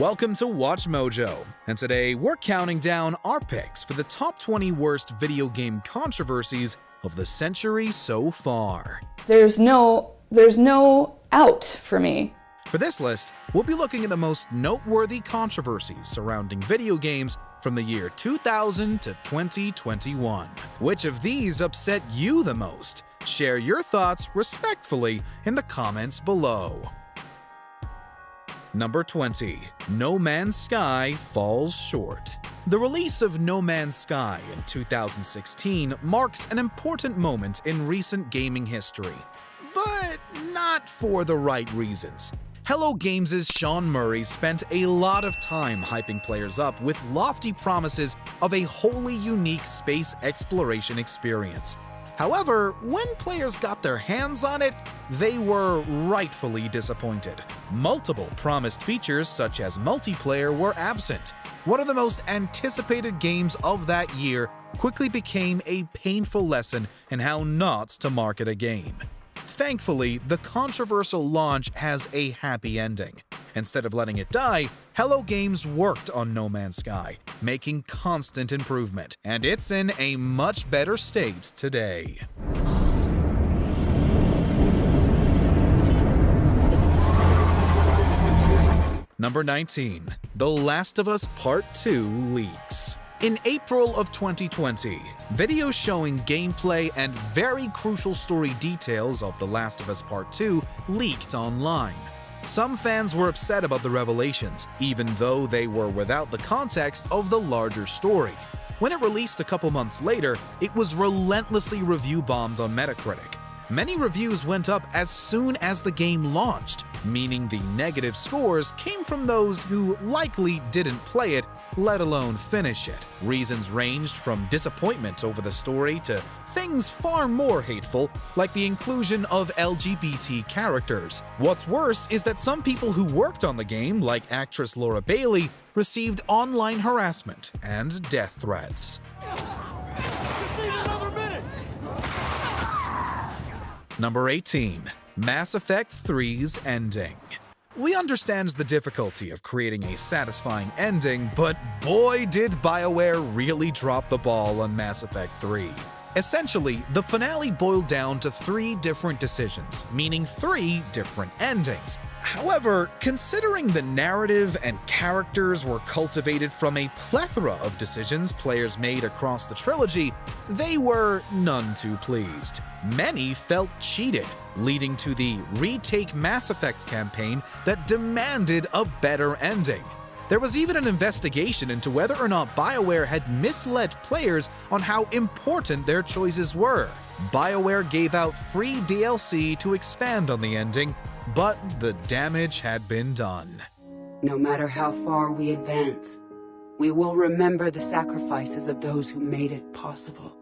Welcome to Watch Mojo, and today we're counting down our picks for the top 20 worst video game controversies of the century so far. There's no there's no out for me. For this list, we'll be looking at the most noteworthy controversies surrounding video games from the year 2000 to 2021. Which of these upset you the most? Share your thoughts respectfully in the comments below. Number 20. No Man's Sky falls short. The release of No Man's Sky in 2016 marks an important moment in recent gaming history, but not for the right reasons. Hello Games' Sean Murray spent a lot of time hyping players up with lofty promises of a wholly unique space exploration experience. However, when players got their hands on it, they were rightfully disappointed. Multiple promised features such as multiplayer were absent. One of the most anticipated games of that year quickly became a painful lesson in how not to market a game. Thankfully, the controversial launch has a happy ending. Instead of letting it die, Hello Games worked on No Man's Sky, making constant improvement, and it's in a much better state today. Number 19. The Last of Us Part 2 leaks. In April of 2020, videos showing gameplay and very crucial story details of The Last of Us Part 2 leaked online. Some fans were upset about the revelations, even though they were without the context of the larger story. When it released a couple months later, it was relentlessly review bombed on Metacritic. Many reviews went up as soon as the game launched, meaning the negative scores came from those who likely didn't play it, let alone finish it. Reasons ranged from disappointment over the story to things far more hateful, like the inclusion of LGBT characters. What's worse is that some people who worked on the game, like actress Laura Bailey, received online harassment and death threats. Number 18. Mass Effect 3's Ending We understand the difficulty of creating a satisfying ending, but boy did BioWare really drop the ball on Mass Effect 3. Essentially, the finale boiled down to three different decisions, meaning three different endings. However, considering the narrative and characters were cultivated from a plethora of decisions players made across the trilogy, they were none too pleased. Many felt cheated, leading to the Retake Mass Effect campaign that demanded a better ending. There was even an investigation into whether or not BioWare had misled players on how important their choices were. BioWare gave out free DLC to expand on the ending, but the damage had been done. No matter how far we advance, we will remember the sacrifices of those who made it possible.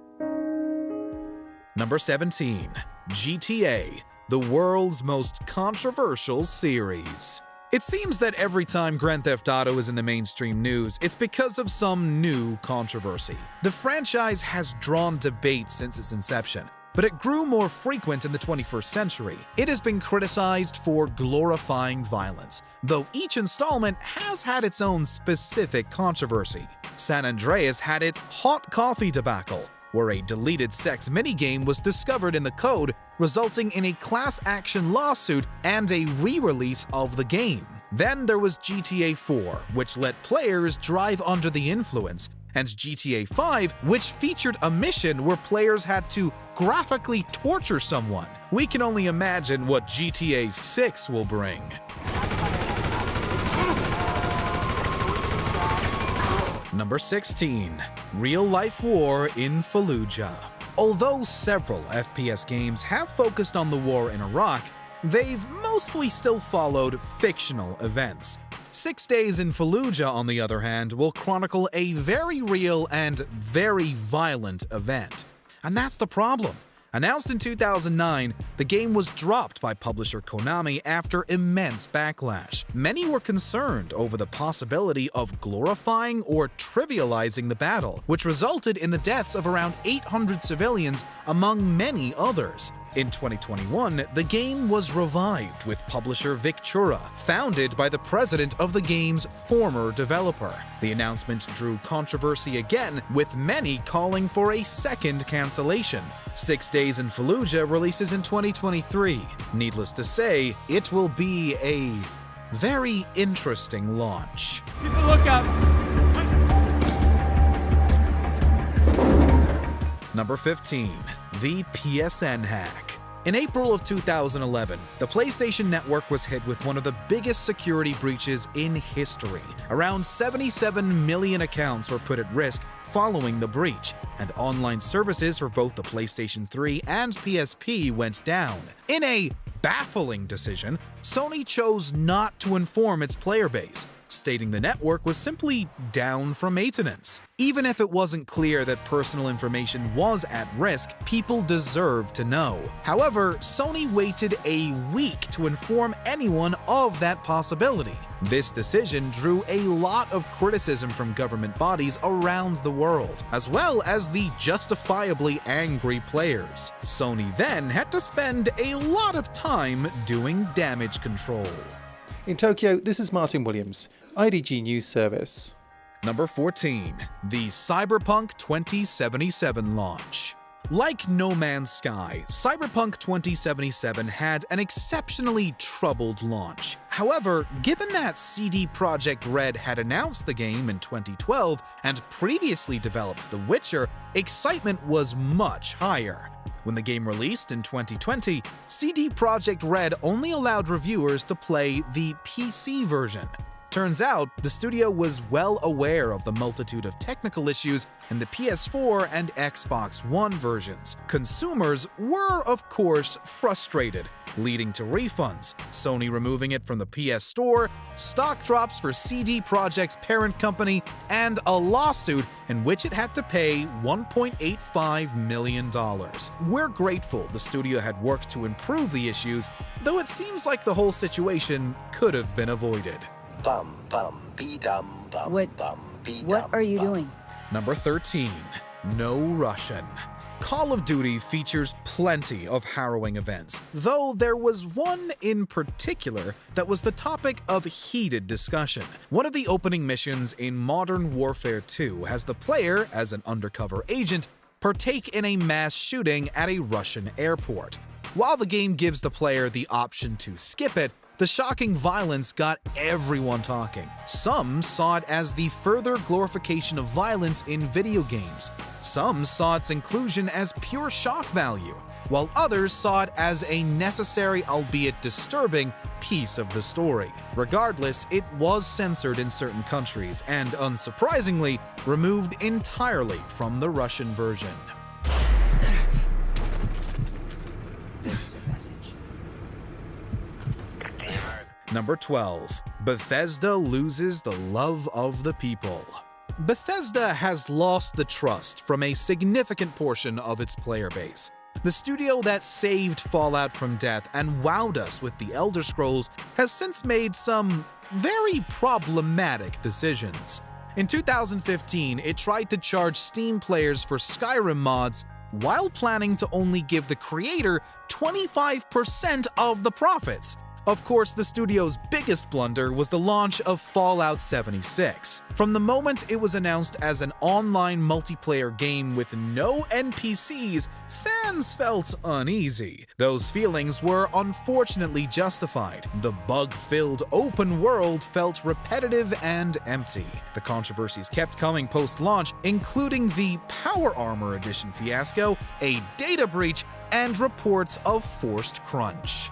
Number 17. GTA, the world's most controversial series. It seems that every time Grand Theft Auto is in the mainstream news, it's because of some new controversy. The franchise has drawn debate since its inception, but it grew more frequent in the 21st century. It has been criticized for glorifying violence, though each installment has had its own specific controversy. San Andreas had its hot coffee debacle, where a deleted sex minigame was discovered in the code, resulting in a class action lawsuit and a re-release of the game. Then there was GTA 4, which let players drive under the influence, and GTA 5, which featured a mission where players had to graphically torture someone. We can only imagine what GTA 6 will bring. Number 16. Real Life War in Fallujah Although several FPS games have focused on the war in Iraq, they've mostly still followed fictional events. Six Days in Fallujah, on the other hand, will chronicle a very real and very violent event. And that's the problem. Announced in 2009, the game was dropped by publisher Konami after immense backlash. Many were concerned over the possibility of glorifying or trivializing the battle, which resulted in the deaths of around 800 civilians among many others. In 2021, the game was revived with publisher Victura, founded by the president of the game's former developer. The announcement drew controversy again, with many calling for a second cancellation. Six Days in Fallujah releases in 2023. Needless to say, it will be a very interesting launch. Keep a lookout. Number 15. The PSN Hack. In April of 2011, the PlayStation Network was hit with one of the biggest security breaches in history. Around 77 million accounts were put at risk following the breach, and online services for both the PlayStation 3 and PSP went down. In a baffling decision, Sony chose not to inform its player base, stating the network was simply down for maintenance. Even if it wasn't clear that personal information was at risk, people deserve to know. However, Sony waited a week to inform anyone of that possibility. This decision drew a lot of criticism from government bodies around the world, as well as the justifiably angry players. Sony then had to spend a lot of time doing damage control. In Tokyo, this is Martin Williams, IDG News Service. Number 14. The Cyberpunk 2077 launch. Like No Man's Sky, Cyberpunk 2077 had an exceptionally troubled launch. However, given that CD Projekt Red had announced the game in 2012 and previously developed The Witcher, excitement was much higher. When the game released in 2020, CD Projekt Red only allowed reviewers to play the PC version. Turns out, the studio was well aware of the multitude of technical issues in the PS4 and Xbox One versions. Consumers were, of course, frustrated, leading to refunds, Sony removing it from the PS Store, stock drops for CD Projekt's parent company, and a lawsuit in which it had to pay $1.85 million. We're grateful the studio had worked to improve the issues, though it seems like the whole situation could have been avoided. Bum bum be dum bum What- bum be What are you bum. doing? Number 13. No Russian. Call of Duty features plenty of harrowing events, though there was one in particular that was the topic of heated discussion. One of the opening missions in Modern Warfare 2 has the player, as an undercover agent, partake in a mass shooting at a Russian airport. While the game gives the player the option to skip it, the shocking violence got everyone talking. Some saw it as the further glorification of violence in video games. Some saw its inclusion as pure shock value, while others saw it as a necessary, albeit disturbing, piece of the story. Regardless, it was censored in certain countries and, unsurprisingly, removed entirely from the Russian version. Number 12. Bethesda loses the love of the people. Bethesda has lost the trust from a significant portion of its player base. The studio that saved Fallout from death and wowed us with the Elder Scrolls has since made some very problematic decisions. In 2015, it tried to charge Steam players for Skyrim mods while planning to only give the creator 25% of the profits. Of course, the studio's biggest blunder was the launch of Fallout 76. From the moment it was announced as an online multiplayer game with no NPCs, fans felt uneasy. Those feelings were unfortunately justified. The bug-filled open world felt repetitive and empty. The controversies kept coming post-launch, including the Power Armor Edition fiasco, a data breach, and reports of forced crunch.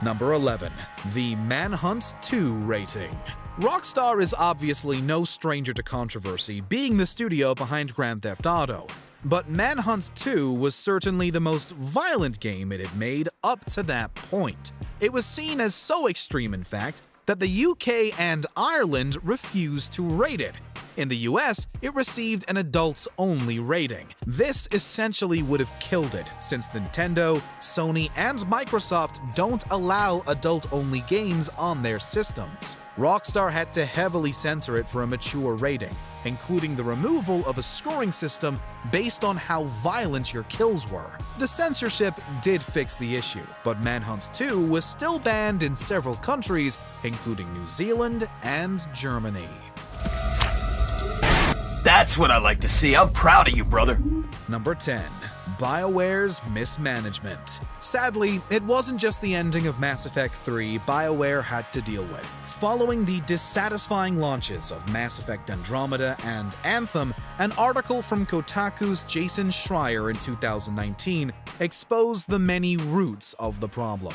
Number 11. The Manhunt 2 rating. Rockstar is obviously no stranger to controversy, being the studio behind Grand Theft Auto. But Manhunt 2 was certainly the most violent game it had made up to that point. It was seen as so extreme, in fact, that the UK and Ireland refused to rate it. In the US, it received an adults only rating. This essentially would have killed it, since Nintendo, Sony, and Microsoft don't allow adult only games on their systems. Rockstar had to heavily censor it for a mature rating, including the removal of a scoring system based on how violent your kills were. The censorship did fix the issue, but Manhunt 2 was still banned in several countries, including New Zealand and Germany. That's what I like to see. I'm proud of you, brother. Number 10. BioWare's mismanagement. Sadly, it wasn't just the ending of Mass Effect 3 BioWare had to deal with. Following the dissatisfying launches of Mass Effect Andromeda and Anthem, an article from Kotaku's Jason Schreier in 2019 exposed the many roots of the problem.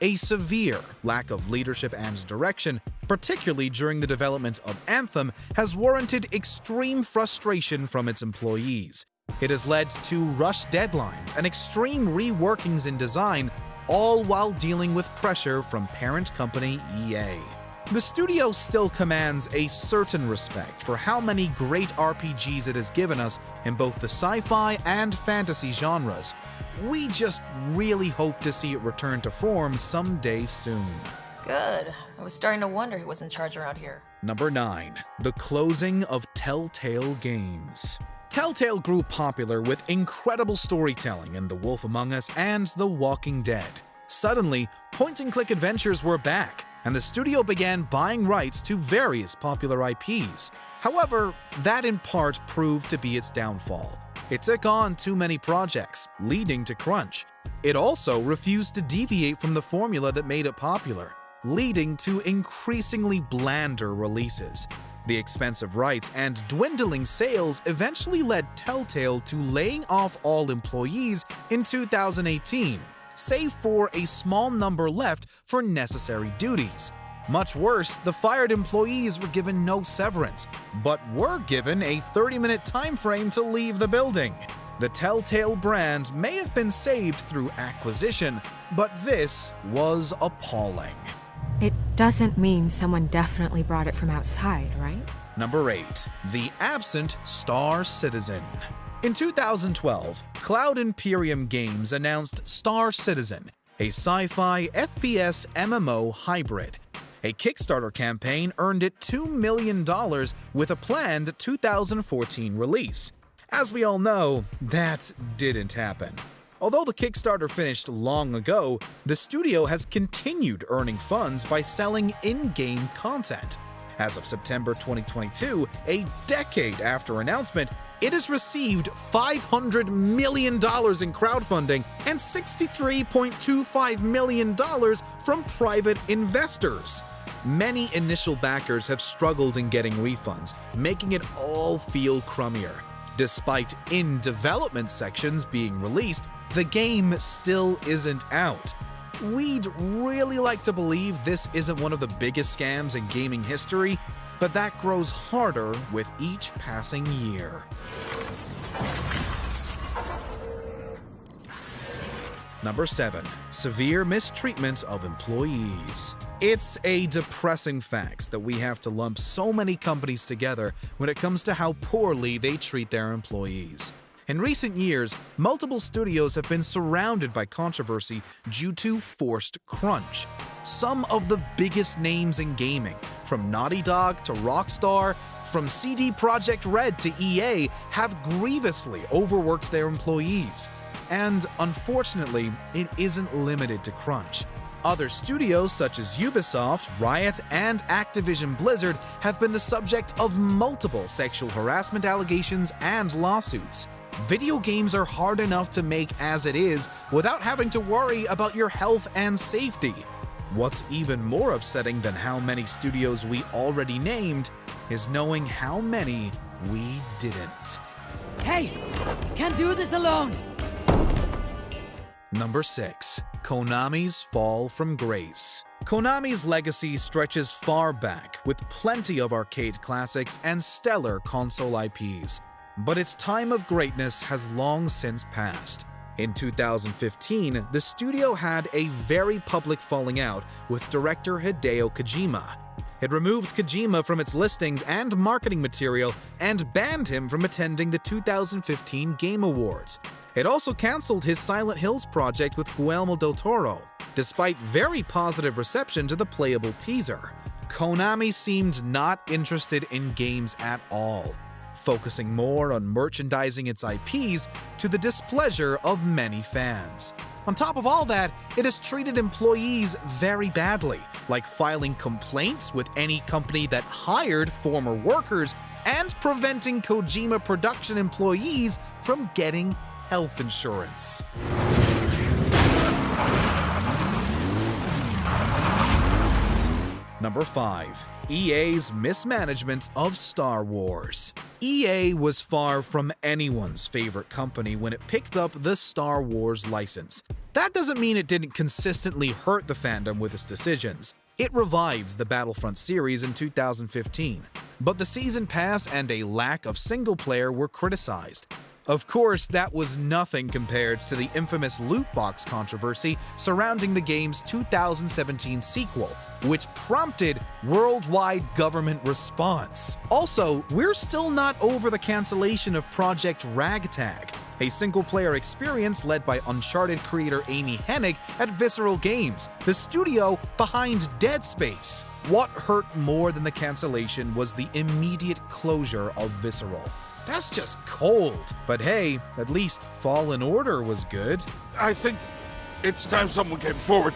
A severe lack of leadership and direction, particularly during the development of Anthem, has warranted extreme frustration from its employees. It has led to rushed deadlines and extreme reworkings in design, all while dealing with pressure from parent company EA. The studio still commands a certain respect for how many great RPGs it has given us in both the sci-fi and fantasy genres. We just really hope to see it return to form someday soon. Good. I was starting to wonder who was in charge around here. Number 9. The closing of Telltale Games. Telltale grew popular with incredible storytelling in The Wolf Among Us and The Walking Dead. Suddenly, point and click adventures were back, and the studio began buying rights to various popular IPs. However, that in part proved to be its downfall. It took on too many projects, leading to crunch. It also refused to deviate from the formula that made it popular, leading to increasingly blander releases. The expensive rights and dwindling sales eventually led Telltale to laying off all employees in 2018, save for a small number left for necessary duties. Much worse, the fired employees were given no severance, but were given a 30-minute time frame to leave the building. The Telltale brand may have been saved through acquisition, but this was appalling. It doesn't mean someone definitely brought it from outside, right? Number 8. The Absent Star Citizen. In 2012, Cloud Imperium Games announced Star Citizen, a sci fi FPS MMO hybrid. A Kickstarter campaign earned it $2 million with a planned 2014 release. As we all know, that didn't happen. Although the Kickstarter finished long ago, the studio has continued earning funds by selling in-game content. As of September 2022, a decade after announcement, it has received $500 million in crowdfunding and $63.25 million from private investors. Many initial backers have struggled in getting refunds, making it all feel crummier. Despite in development sections being released, the game still isn't out. We'd really like to believe this isn't one of the biggest scams in gaming history, but that grows harder with each passing year. Number 7. Severe mistreatment of employees. It's a depressing fact that we have to lump so many companies together when it comes to how poorly they treat their employees. In recent years, multiple studios have been surrounded by controversy due to forced crunch. Some of the biggest names in gaming, from Naughty Dog to Rockstar, from CD Projekt Red to EA, have grievously overworked their employees. And unfortunately, it isn't limited to crunch. Other studios such as Ubisoft, Riot, and Activision Blizzard have been the subject of multiple sexual harassment allegations and lawsuits. Video games are hard enough to make as it is without having to worry about your health and safety. What's even more upsetting than how many studios we already named is knowing how many we didn't. Hey! Can't do this alone! Number 6. Konami's Fall from Grace. Konami's legacy stretches far back, with plenty of arcade classics and stellar console IPs. But its time of greatness has long since passed. In 2015, the studio had a very public falling out with director Hideo Kojima. It removed Kojima from its listings and marketing material and banned him from attending the 2015 Game Awards. It also cancelled his Silent Hills project with Guillermo del Toro, despite very positive reception to the playable teaser. Konami seemed not interested in games at all, focusing more on merchandising its IPs to the displeasure of many fans. On top of all that, it has treated employees very badly, like filing complaints with any company that hired former workers and preventing Kojima production employees from getting health insurance. Number 5. EA's mismanagement of Star Wars. EA was far from anyone's favorite company when it picked up the Star Wars license. That doesn't mean it didn't consistently hurt the fandom with its decisions. It revived the Battlefront series in 2015, but the season pass and a lack of single player were criticized. Of course, that was nothing compared to the infamous loot box controversy surrounding the game's 2017 sequel, which prompted worldwide government response. Also, we're still not over the cancellation of Project Ragtag, a single-player experience led by Uncharted creator Amy Hennig at Visceral Games, the studio behind Dead Space. What hurt more than the cancellation was the immediate closure of Visceral. That's just cold. But hey, at least Fallen Order was good. I think it's time someone came forward.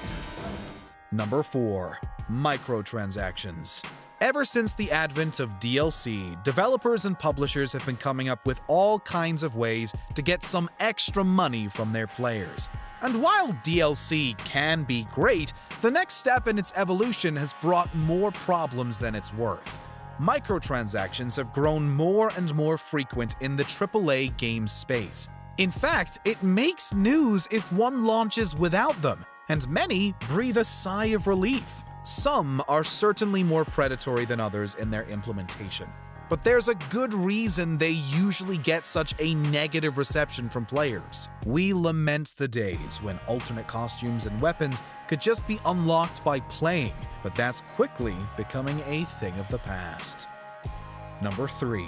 Number 4. Microtransactions. Ever since the advent of DLC, developers and publishers have been coming up with all kinds of ways to get some extra money from their players. And while DLC can be great, the next step in its evolution has brought more problems than it's worth. Microtransactions have grown more and more frequent in the AAA game space. In fact, it makes news if one launches without them, and many breathe a sigh of relief. Some are certainly more predatory than others in their implementation, but there's a good reason they usually get such a negative reception from players. We lament the days when alternate costumes and weapons could just be unlocked by playing, but that's quickly becoming a thing of the past. Number 3.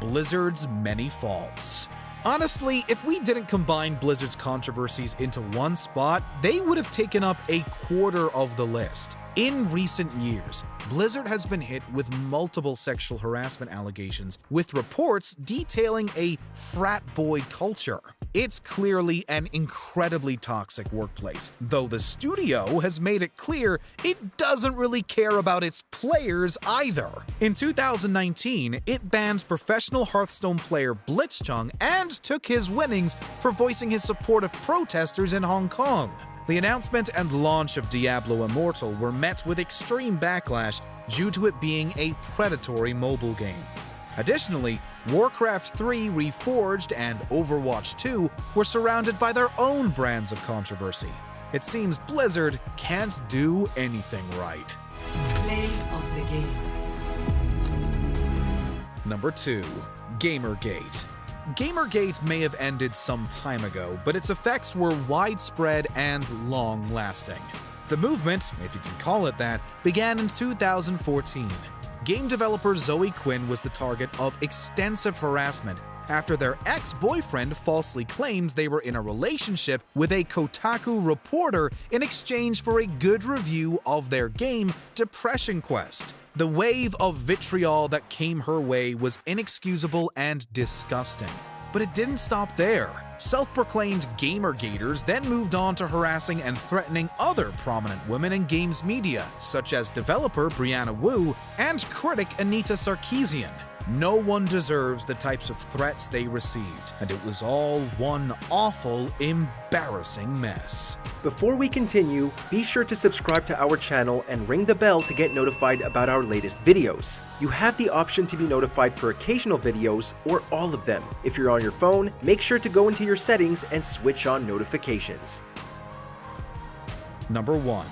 Blizzard's Many Faults Honestly, if we didn't combine Blizzard's controversies into one spot, they would have taken up a quarter of the list. In recent years, Blizzard has been hit with multiple sexual harassment allegations, with reports detailing a frat boy culture. It's clearly an incredibly toxic workplace, though the studio has made it clear it doesn't really care about its players either. In 2019, it banned professional Hearthstone player Blitzchung and took his winnings for voicing his support of protesters in Hong Kong. The announcement and launch of Diablo Immortal were met with extreme backlash due to it being a predatory mobile game. Additionally, Warcraft 3 Reforged and Overwatch 2 were surrounded by their own brands of controversy. It seems Blizzard can't do anything right. Play of the game. Number 2. Gamergate. Gamergate may have ended some time ago, but its effects were widespread and long lasting. The movement, if you can call it that, began in 2014. Game developer Zoe Quinn was the target of extensive harassment after their ex boyfriend falsely claims they were in a relationship with a Kotaku reporter in exchange for a good review of their game, Depression Quest. The wave of vitriol that came her way was inexcusable and disgusting. But it didn't stop there. Self proclaimed Gamergaters then moved on to harassing and threatening other prominent women in games media, such as developer Brianna Wu and critic Anita Sarkeesian. No one deserves the types of threats they received, and it was all one awful, embarrassing mess. Before we continue, be sure to subscribe to our channel and ring the bell to get notified about our latest videos. You have the option to be notified for occasional videos or all of them. If you're on your phone, make sure to go into your settings and switch on notifications. Number 1.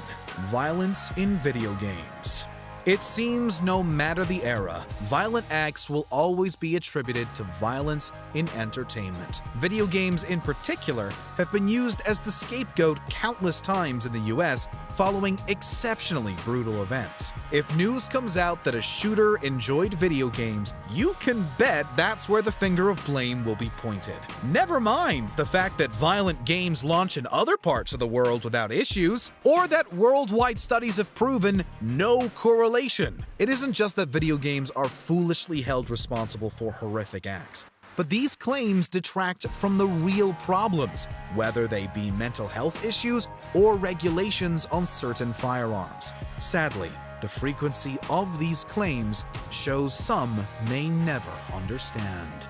Violence in Video Games It seems no matter the era, violent acts will always be attributed to violence in entertainment. Video games in particular have been used as the scapegoat countless times in the US following exceptionally brutal events. If news comes out that a shooter enjoyed video games, you can bet that's where the finger of blame will be pointed. Never mind the fact that violent games launch in other parts of the world without issues, or that worldwide studies have proven no correlation it isn't just that video games are foolishly held responsible for horrific acts, but these claims detract from the real problems, whether they be mental health issues or regulations on certain firearms. Sadly, the frequency of these claims shows some may never understand.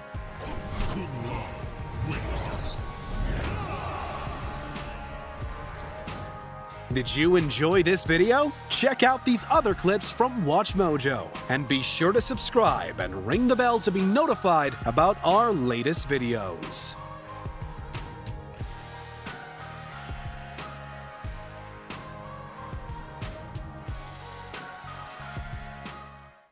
Did you enjoy this video? Check out these other clips from WatchMojo, and be sure to subscribe and ring the bell to be notified about our latest videos.